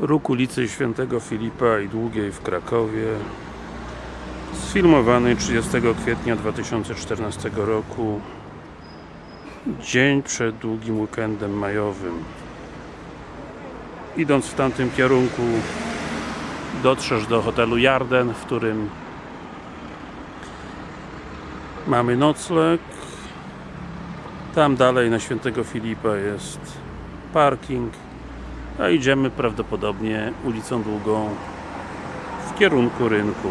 Róg ulicy Świętego Filipa i Długiej w Krakowie sfilmowany 30 kwietnia 2014 roku dzień przed długim weekendem majowym. Idąc w tamtym kierunku dotrzesz do hotelu Jarden, w którym mamy nocleg. Tam dalej na Świętego Filipa jest parking a idziemy prawdopodobnie ulicą Długą w kierunku rynku